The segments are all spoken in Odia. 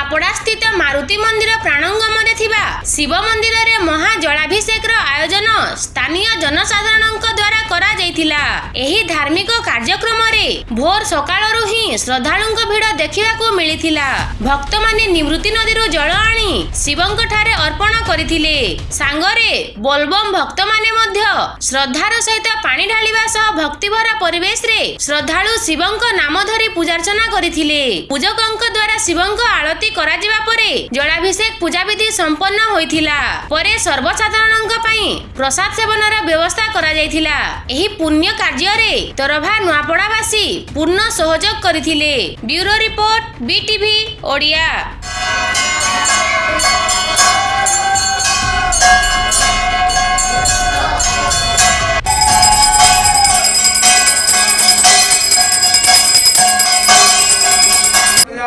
ମାରୁତି ମନ୍ଦିର ପ୍ରାଣଙ୍ଗମରେ ଥିବା ଶିବ ମନ୍ଦିରରେ ମହା ଜଳାଭିଷେକର ଆୟୋଜନ ସ୍ଥାନୀୟ ଜନସାଧାରଣଙ୍କ ଦ୍ୱାରା କରାଯାଇଥିଲା। ଏହି ଧାର୍ମିକ କାର୍ଯ୍ୟକ୍ରମରେ ଭୋର ସକାଳରୁ ହିଁ ଶ୍ରଦ୍ଧାଳୁଙ୍କ ଭିଡ଼ ଦେଖିବାକୁ ମିଳିଥିଲା। ଭକ୍ତମାନେ ନିବୃତ୍ତି ନଦୀରୁ ଜଳ ଆଣି ଶିବଙ୍କ ଠାରେ ଅର୍ପଣ କରିଥିଲେ। ସାଙ୍ଗରେ ବୋଲବମ୍ ଭକ୍ତମାନେ ମଧ୍ୟ ଶ୍ରଦ୍ଧାର ସହିତ ପାଣି ଢାଳିବା ସହ ଭକ୍ତିଭରା ପରିବେଶରେ ଶ୍ରଦ୍ଧାଳୁ ଶିବଙ୍କ ନାମ ଧରି ପୂଜାର୍ଚ୍ଚନା କରିଥିଲେ। ପୂଜକଙ୍କ ଦ୍ୱାରା ଶିବଙ୍କ ଆଳତି କରାଯିବା ପରେ ଜଳାଭିଷେକ ପୂଜାବିଧି ସମ୍ପନ୍ନ ହୋଇଥିଲା। ପରେ ସର୍ବସାଧାରଣଙ୍କ ପାଇଁ ପ୍ରସାଦ ସେବନର ବ୍ୟବସ୍ଥା କରାଯାଇଥିଲା। ଏହି ପୁଣ୍ୟ କାର୍ଯ୍ୟରେ ତରଭା ନୂଆପଡ଼ାବାସୀ ପୂର୍ଣ୍ଣ ସହଯୋଗ କରିଥିଲେ। Bureau report BTV Odia.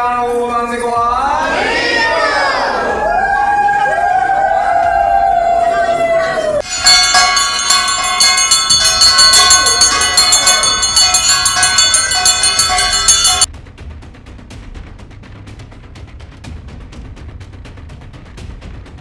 Ciao.